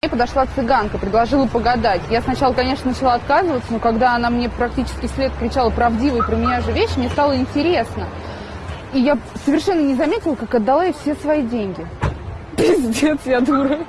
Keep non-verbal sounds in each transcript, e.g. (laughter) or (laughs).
Мне подошла цыганка, предложила погадать. Я сначала, конечно, начала отказываться, но когда она мне практически вслед кричала правдивые про меня же вещи, мне стало интересно. И я совершенно не заметила, как отдала ей все свои деньги. (laughs) Пиздец, я дура.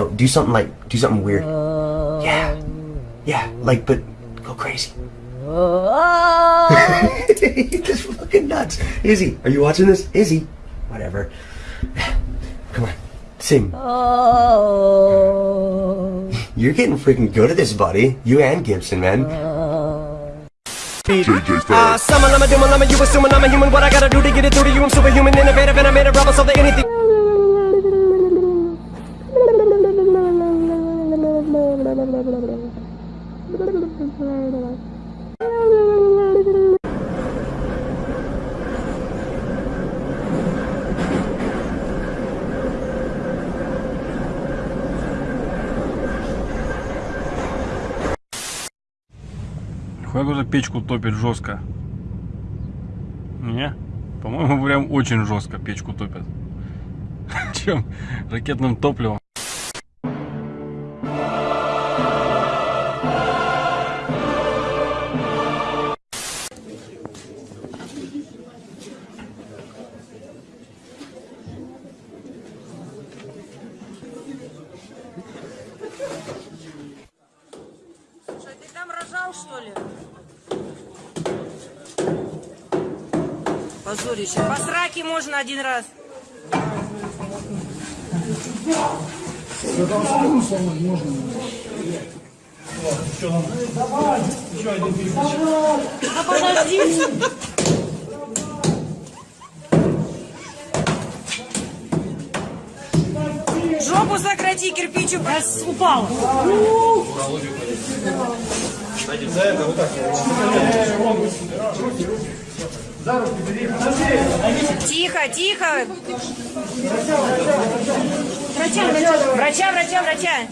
Know, do something like, do something weird. Yeah. Yeah, like, but go crazy. (laughs) You're just fucking nuts. Izzy, are you watching this? Izzy. Whatever. (sighs) Come on. Sing. Oh. (laughs) You're getting freaking good at this, buddy. You and Gibson, man. Uh, summon, I'm a doom, I'm a you assuming I'm a human. What I gotta do to get it through to you? I'm superhuman, innovative, and I made a rubber so that anything. Хуя кто печку топит жестко. Не? По-моему, (laughs) прям очень жестко печку топят. (laughs) Чем ракетным топливом. Позорище. По сраке можно один раз. Да подожди. Жопу сократи, кирпич упал. Упал. Тихо, тихо. Врача, врача, врача, врача.